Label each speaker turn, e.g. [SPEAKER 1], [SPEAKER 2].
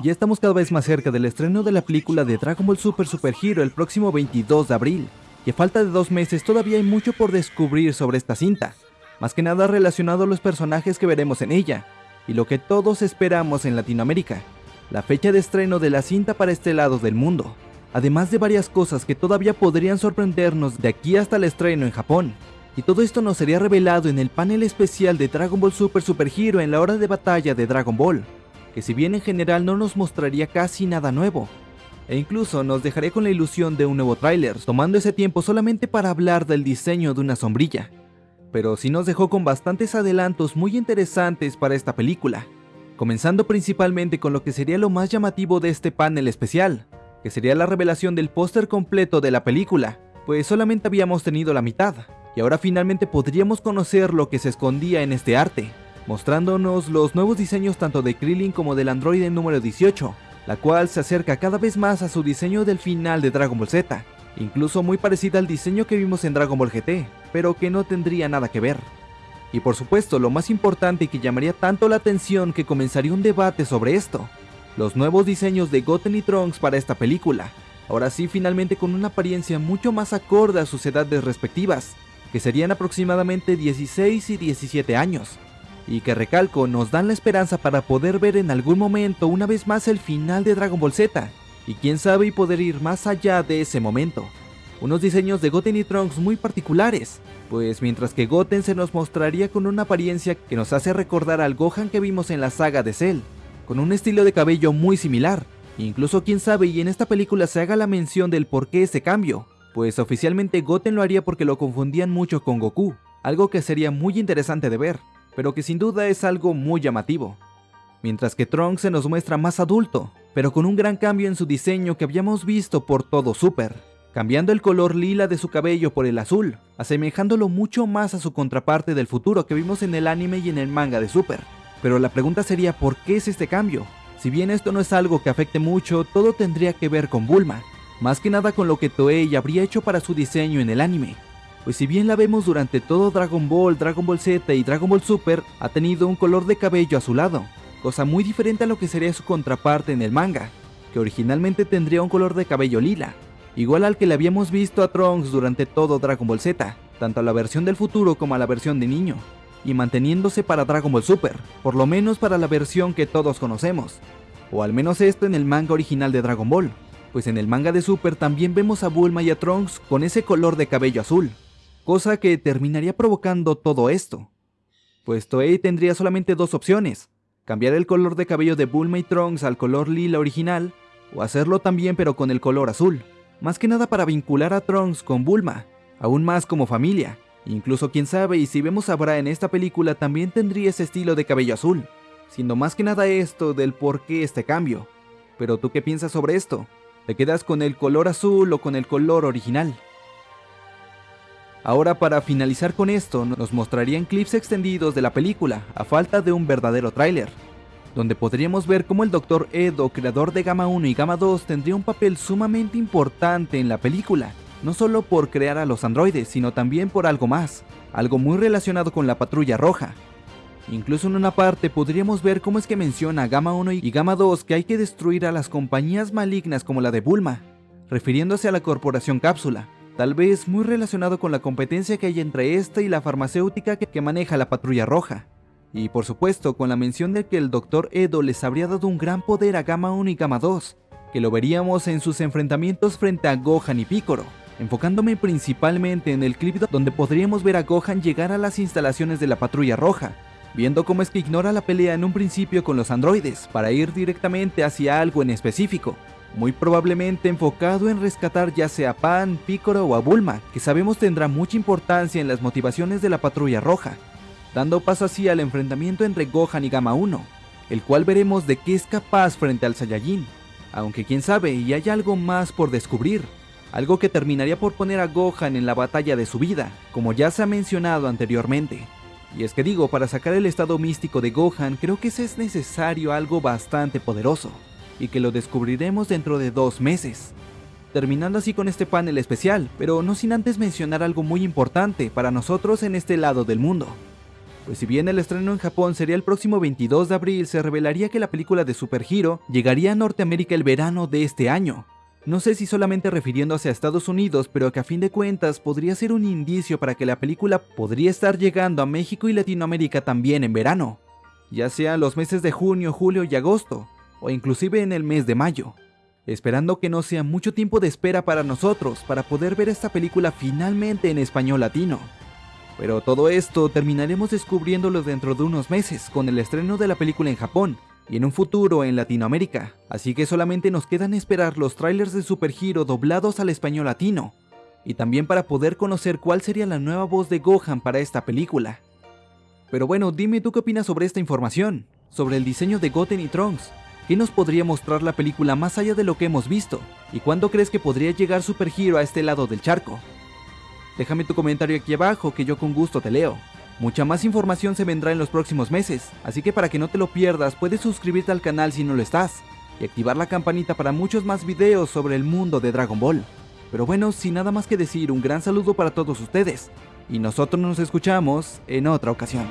[SPEAKER 1] Ya estamos cada vez más cerca del estreno de la película de Dragon Ball Super Super Hero el próximo 22 de abril, y a falta de dos meses todavía hay mucho por descubrir sobre esta cinta, más que nada relacionado a los personajes que veremos en ella, y lo que todos esperamos en Latinoamérica, la fecha de estreno de la cinta para este lado del mundo, además de varias cosas que todavía podrían sorprendernos de aquí hasta el estreno en Japón. Y todo esto nos sería revelado en el panel especial de Dragon Ball Super Super Hero en la hora de batalla de Dragon Ball, que si bien en general no nos mostraría casi nada nuevo, e incluso nos dejaría con la ilusión de un nuevo tráiler, tomando ese tiempo solamente para hablar del diseño de una sombrilla. Pero sí nos dejó con bastantes adelantos muy interesantes para esta película, comenzando principalmente con lo que sería lo más llamativo de este panel especial, que sería la revelación del póster completo de la película, pues solamente habíamos tenido la mitad, y ahora finalmente podríamos conocer lo que se escondía en este arte, mostrándonos los nuevos diseños tanto de Krillin como del androide número 18, la cual se acerca cada vez más a su diseño del final de Dragon Ball Z, incluso muy parecida al diseño que vimos en Dragon Ball GT, pero que no tendría nada que ver. Y por supuesto, lo más importante y que llamaría tanto la atención que comenzaría un debate sobre esto, los nuevos diseños de Goten y Trunks para esta película, ahora sí finalmente con una apariencia mucho más acorde a sus edades respectivas, que serían aproximadamente 16 y 17 años, y que recalco nos dan la esperanza para poder ver en algún momento una vez más el final de Dragon Ball Z, y quién sabe y poder ir más allá de ese momento. Unos diseños de Goten y Trunks muy particulares, pues mientras que Goten se nos mostraría con una apariencia que nos hace recordar al Gohan que vimos en la saga de Cell, con un estilo de cabello muy similar, incluso quién sabe y en esta película se haga la mención del por qué ese cambio, pues oficialmente Goten lo haría porque lo confundían mucho con Goku, algo que sería muy interesante de ver, pero que sin duda es algo muy llamativo. Mientras que Trunks se nos muestra más adulto, pero con un gran cambio en su diseño que habíamos visto por todo Super, cambiando el color lila de su cabello por el azul, asemejándolo mucho más a su contraparte del futuro que vimos en el anime y en el manga de Super. Pero la pregunta sería ¿por qué es este cambio? Si bien esto no es algo que afecte mucho, todo tendría que ver con Bulma, más que nada con lo que Toei habría hecho para su diseño en el anime. Pues si bien la vemos durante todo Dragon Ball, Dragon Ball Z y Dragon Ball Super, ha tenido un color de cabello azulado, cosa muy diferente a lo que sería su contraparte en el manga, que originalmente tendría un color de cabello lila, igual al que le habíamos visto a Trunks durante todo Dragon Ball Z, tanto a la versión del futuro como a la versión de niño, y manteniéndose para Dragon Ball Super, por lo menos para la versión que todos conocemos, o al menos esto en el manga original de Dragon Ball, pues en el manga de Super también vemos a Bulma y a Trunks con ese color de cabello azul, cosa que terminaría provocando todo esto. Pues Toei tendría solamente dos opciones, cambiar el color de cabello de Bulma y Trunks al color lila original, o hacerlo también pero con el color azul, más que nada para vincular a Trunks con Bulma, aún más como familia, incluso quién sabe y si vemos a Bra en esta película también tendría ese estilo de cabello azul, siendo más que nada esto del por qué este cambio. Pero tú qué piensas sobre esto? ¿Te quedas con el color azul o con el color original? Ahora para finalizar con esto, nos mostrarían clips extendidos de la película, a falta de un verdadero tráiler, donde podríamos ver cómo el Dr. Edo, creador de Gamma 1 y Gamma 2, tendría un papel sumamente importante en la película, no solo por crear a los androides, sino también por algo más, algo muy relacionado con la patrulla roja, Incluso en una parte podríamos ver cómo es que menciona Gamma 1 y Gamma 2 que hay que destruir a las compañías malignas como la de Bulma, refiriéndose a la corporación Cápsula, tal vez muy relacionado con la competencia que hay entre esta y la farmacéutica que, maneja la Patrulla Roja. Y por supuesto con la mención de que el Dr. Edo les habría dado un gran poder a Gamma 1 y Gamma 2, que lo veríamos en sus enfrentamientos frente a Gohan y Piccolo, enfocándome principalmente en el clip donde podríamos ver a Gohan llegar a las instalaciones de la Patrulla Roja, viendo cómo es que ignora la pelea en un principio con los androides para ir directamente hacia algo en específico, muy probablemente enfocado en rescatar ya sea Pan, Piccolo o a Bulma, que sabemos tendrá mucha importancia en las motivaciones de la Patrulla Roja, dando paso así al enfrentamiento entre Gohan y Gamma 1, el cual veremos de qué es capaz frente al Saiyajin, aunque quién sabe y hay algo más por descubrir, algo que terminaría por poner a Gohan en la batalla de su vida, como ya se ha mencionado anteriormente. Y es que digo, para sacar el estado místico de Gohan, creo que es necesario algo bastante poderoso, y que lo descubriremos dentro de dos meses. Terminando así con este panel especial, pero no sin antes mencionar algo muy importante para nosotros en este lado del mundo. Pues si bien el estreno en Japón sería el próximo 22 de abril, se revelaría que la película de Super Hero llegaría a Norteamérica el verano de este año. No sé si solamente refiriéndose a Estados Unidos, pero que a fin de cuentas podría ser un indicio para que la película podría estar llegando a México y Latinoamérica también en verano, ya sea los meses de junio, julio y agosto, o inclusive en el mes de mayo, esperando que no sea mucho tiempo de espera para nosotros para poder ver esta película finalmente en español latino. Pero todo esto terminaremos descubriéndolo dentro de unos meses con el estreno de la película en Japón, y en un futuro en Latinoamérica, así que solamente nos quedan esperar los trailers de Super Hero doblados al español latino, y también para poder conocer cuál sería la nueva voz de Gohan para esta película. Pero bueno, dime tú qué opinas sobre esta información, sobre el diseño de Goten y Trunks, ¿qué nos podría mostrar la película más allá de lo que hemos visto? ¿Y cuándo crees que podría llegar Super Hero a este lado del charco? Déjame tu comentario aquí abajo que yo con gusto te leo. Mucha más información se vendrá en los próximos meses, así que para que no te lo pierdas puedes suscribirte al canal si no lo estás, y activar la campanita para muchos más videos sobre el mundo de Dragon Ball. Pero bueno, sin nada más que decir, un gran saludo para todos ustedes, y nosotros nos escuchamos en otra ocasión.